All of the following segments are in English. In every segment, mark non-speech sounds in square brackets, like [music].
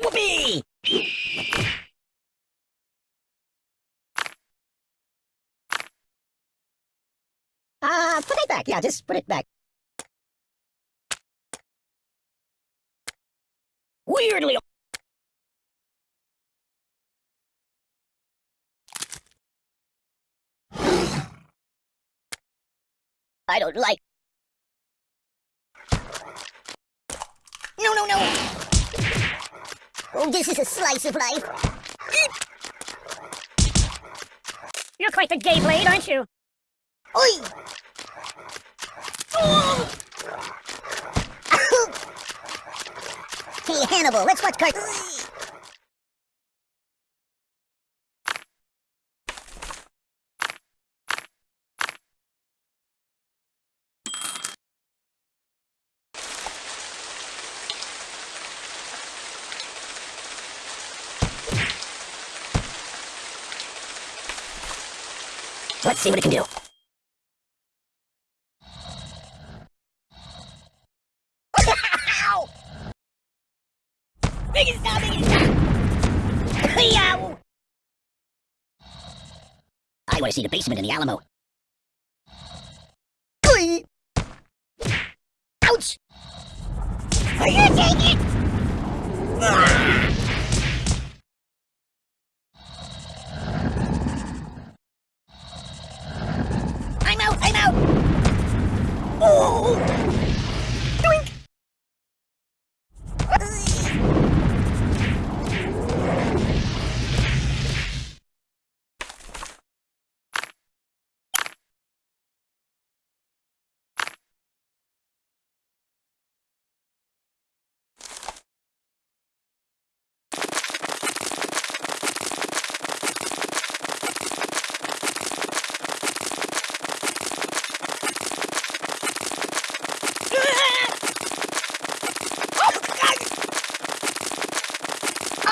Whoopee! Uh, put it back. Yeah, just put it back. Weirdly. I don't like. No, no, no. Oh, this is a slice of life. You're quite the gay blade, aren't you? Oi! Hey, Hannibal, let's watch cartoons. Let's see what it can do. See the basement in the Alamo. Ouch! Are you take it? I'm out, I'm out! Oh! Doink!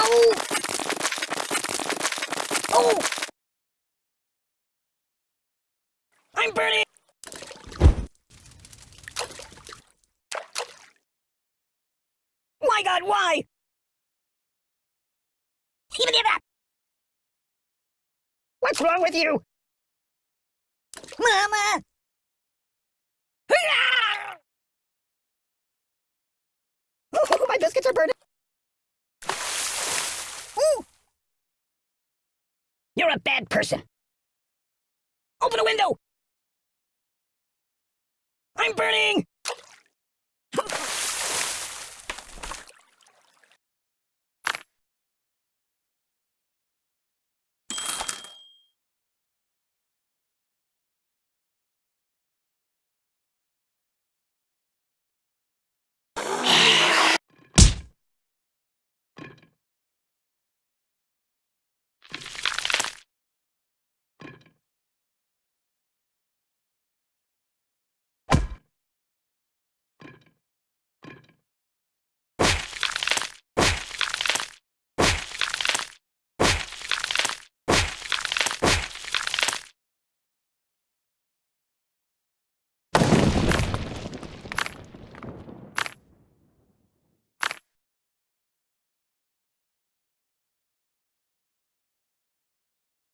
Oh! Oh! I'm burning! My god, why? What's wrong with you? Mama! Oh, [laughs] my biscuits are burning! Ooh. You're a bad person. Open a window! I'm burning!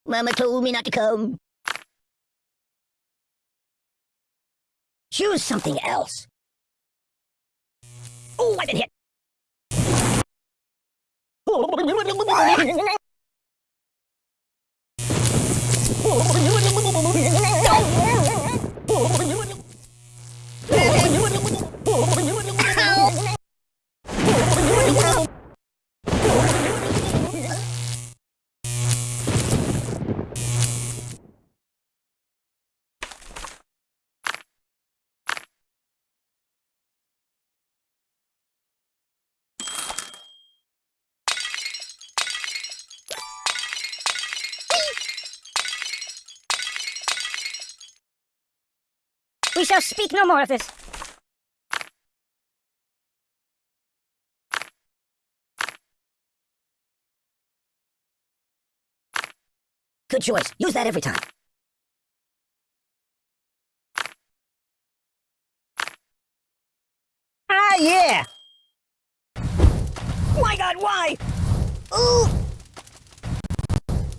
Mama told me not to come. Choose something else. Oh, I've been hit. Oh, [laughs] We shall speak no more of this. Good choice. Use that every time. Ah, yeah! My god, why? Ooh!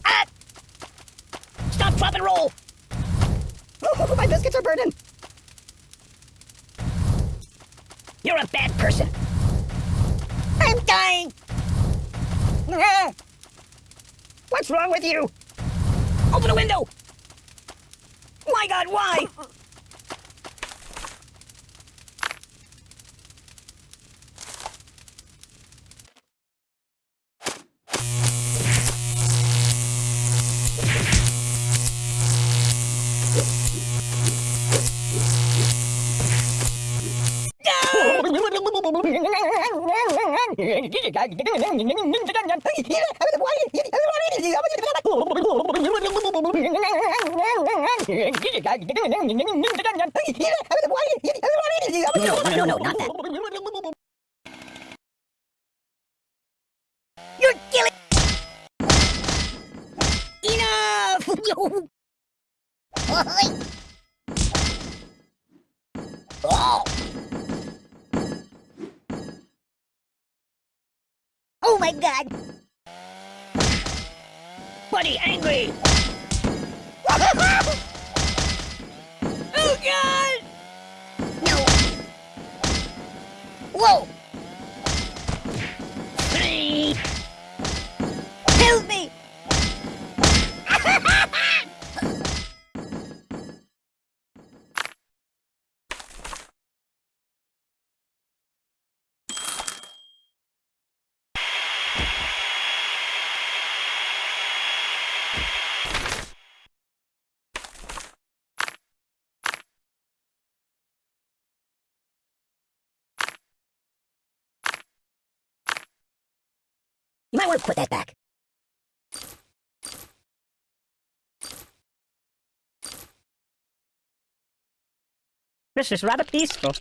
Ah! Stop, drop, and roll! Oh, [laughs] my biscuits are burning! You're a bad person. I'm dying! [laughs] What's wrong with you? Open a window! My god, why? No, no, no, no, not that. My god! Buddy, angry! oh god! No! Whoa! Please! You might want to put that back. This is rather peaceful.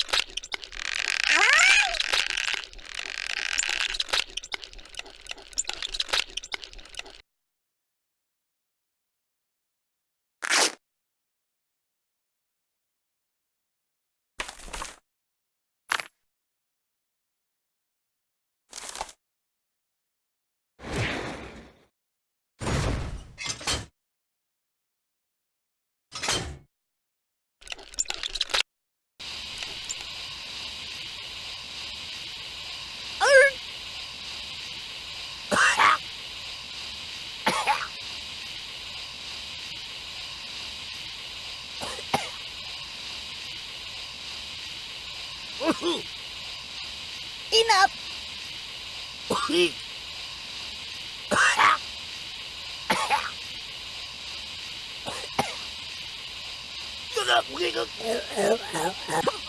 Enough! Oh, [laughs]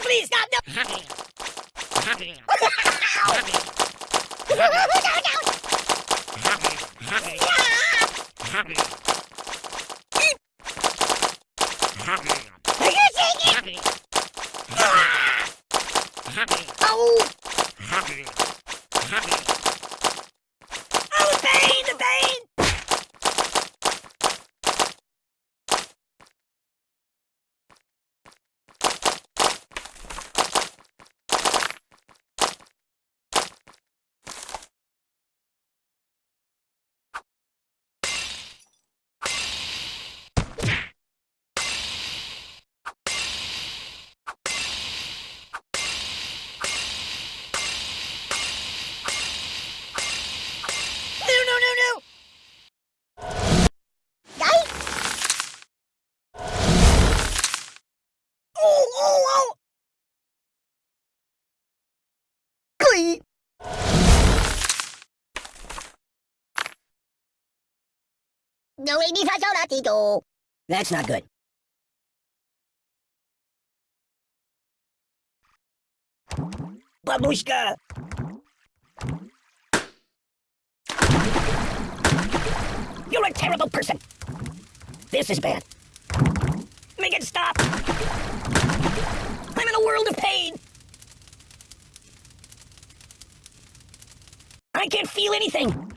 please, stop! No! Oh! Oh, the pain, the pain! That's not good. Babushka! You're a terrible person! This is bad. Make it stop! I'm in a world of pain! I can't feel anything!